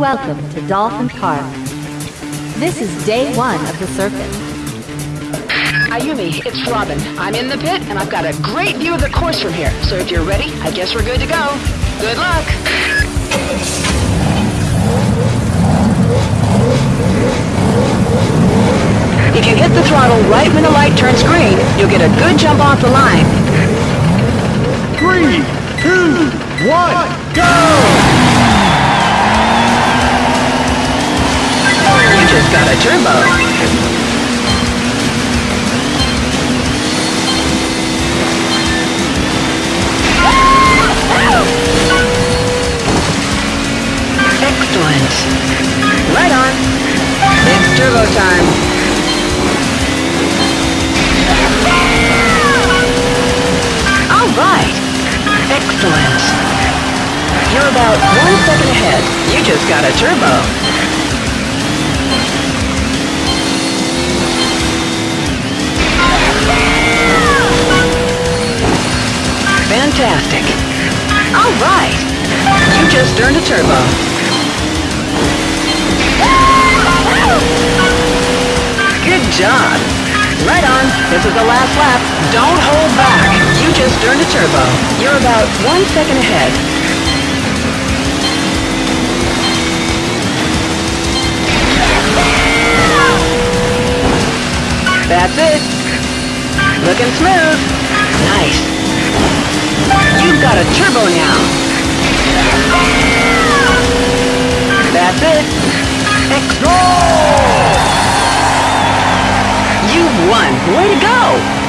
Welcome to Dolphin Park. This is day one of the circuit. Ayumi, it's Robin. I'm in the pit, and I've got a great view of the course from here. So if you're ready, I guess we're good to go. Good luck! If you hit the throttle right when the light turns green, you'll get a good jump off the line. Three, two, one, go! A turbo. Excellent. Right on. It's turbo time. All right. Excellent. You're about one second ahead. You just got a turbo. Fantastic. All right. You just earned a turbo. Good job. Right on. This is the last lap. Don't hold back. You just earned a turbo. You're about one second ahead. That's it. Looking smooth. Nice. You've got a turbo now. That's it. Ex- You've won. Way to go.